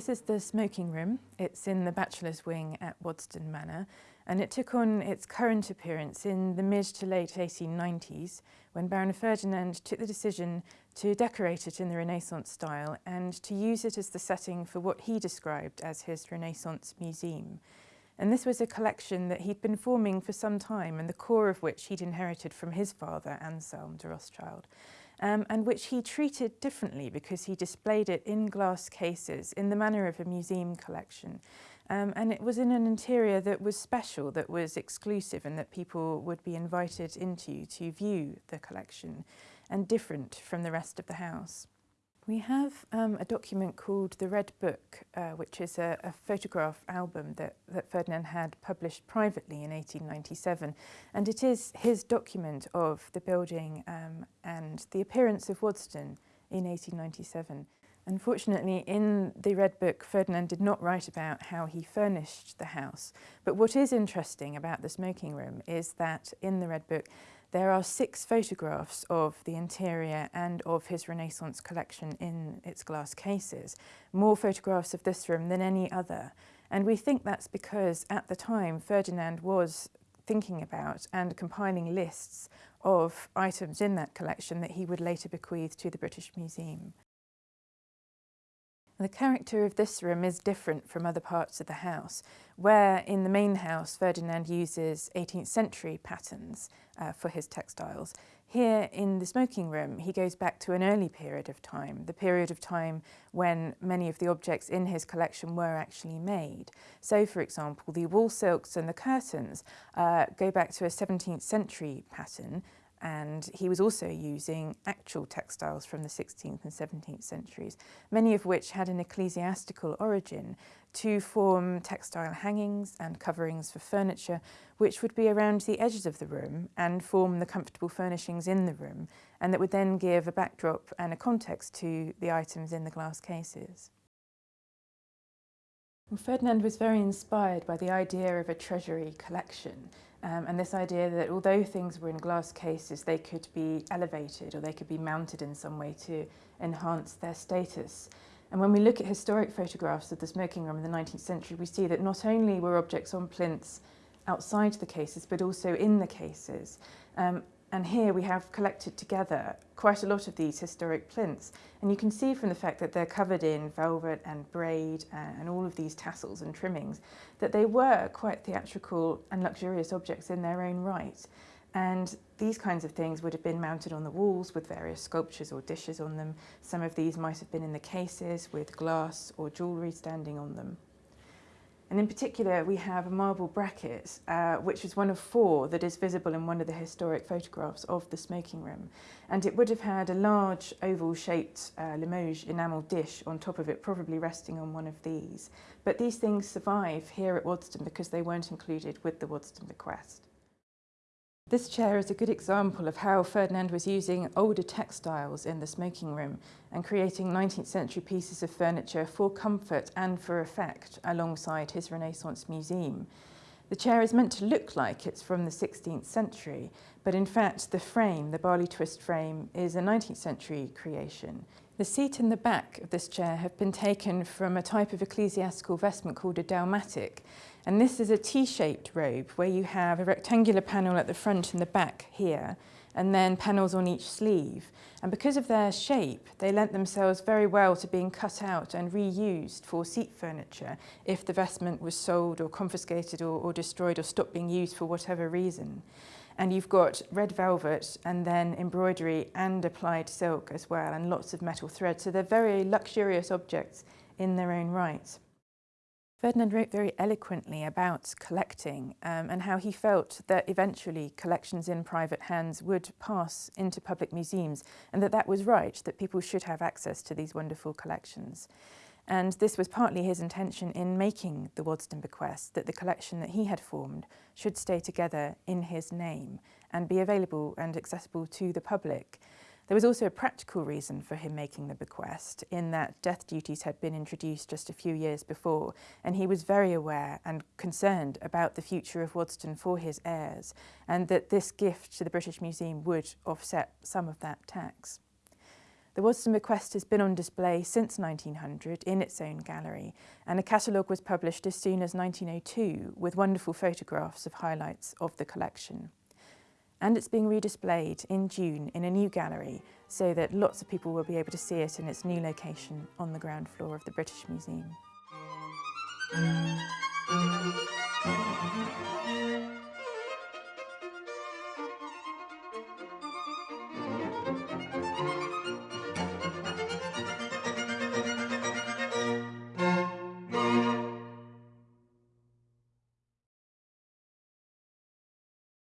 This is the smoking room. It's in the bachelor's wing at Waddesdon Manor and it took on its current appearance in the mid to late 1890s when Baron Ferdinand took the decision to decorate it in the Renaissance style and to use it as the setting for what he described as his Renaissance museum. And this was a collection that he'd been forming for some time and the core of which he'd inherited from his father, Anselm de Rothschild um, and which he treated differently because he displayed it in glass cases in the manner of a museum collection. Um, and it was in an interior that was special, that was exclusive and that people would be invited into to view the collection and different from the rest of the house. We have um, a document called the Red Book, uh, which is a, a, photograph album that, that Ferdinand had published privately in 1897. And it is his document of the building um, and the appearance of Waddesdon in 1897. Unfortunately, in the Red Book, Ferdinand did not write about how he furnished the house. But what is interesting about the smoking room is that in the Red Book, there are six photographs of the interior and of his Renaissance collection in its glass cases, more photographs of this room than any other. And we think that's because at the time Ferdinand was thinking about and compiling lists of items in that collection that he would later bequeath to the British Museum. The character of this room is different from other parts of the house, where in the main house Ferdinand uses 18th century patterns uh, for his textiles. Here in the smoking room he goes back to an early period of time, the period of time when many of the objects in his collection were actually made. So for example the wall silks and the curtains uh, go back to a 17th century pattern and he was also using actual textiles from the 16th and 17th centuries, many of which had an ecclesiastical origin to form textile hangings and coverings for furniture, which would be around the edges of the room and form the comfortable furnishings in the room, and that would then give a backdrop and a context to the items in the glass cases. Well, Ferdinand was very inspired by the idea of a treasury collection Um, and this idea that although things were in glass cases, they could be elevated or they could be mounted in some way to enhance their status. And when we look at historic photographs of the smoking room in the 19th century, we see that not only were objects on plinths outside the cases, but also in the cases. Um, and here we have collected together quite a lot of these historic plinths. And you can see from the fact that they're covered in velvet and braid and all of these tassels and trimmings, that they were quite theatrical and luxurious objects in their own right. And these kinds of things would have been mounted on the walls with various sculptures or dishes on them. Some of these might have been in the cases with glass or jewellery standing on them. And in particular, we have marble brackets, uh, which is one of four that is visible in one of the historic photographs of the smoking room. And it would have had a large oval-shaped uh, Limoges enamel dish on top of it, probably resting on one of these. But these things survive here at Wadston because they weren't included with the Wadston bequest. This chair is a good example of how Ferdinand was using older textiles in the smoking room and creating 19th century pieces of furniture for comfort and for effect alongside his Renaissance museum. The chair is meant to look like it's from the 16th century, but in fact the frame, the barley twist frame, is a 19th century creation. The seat and the back of this chair have been taken from a type of ecclesiastical vestment called a dalmatic, and this is a T-shaped robe where you have a rectangular panel at the front and the back here, and then panels on each sleeve. And because of their shape, they lent themselves very well to being cut out and reused for seat furniture if the vestment was sold or confiscated or, or destroyed or stopped being used for whatever reason. And you've got red velvet and then embroidery and applied silk as well and lots of metal thread. So they're very luxurious objects in their own right. Ferdinand wrote very eloquently about collecting um, and how he felt that eventually collections in private hands would pass into public museums and that that was right, that people should have access to these wonderful collections. And this was partly his intention in making the Waddesdon bequest, that the collection that he had formed should stay together in his name and be available and accessible to the public. There was also a practical reason for him making the bequest in that death duties had been introduced just a few years before and he was very aware and concerned about the future of Waddesdon for his heirs and that this gift to the British Museum would offset some of that tax. The Waddesdon bequest has been on display since 1900 in its own gallery and a catalogue was published as soon as 1902 with wonderful photographs of highlights of the collection. And it's being redisplayed in June in a new gallery so that lots of people will be able to see it in its new location on the ground floor of the British Museum.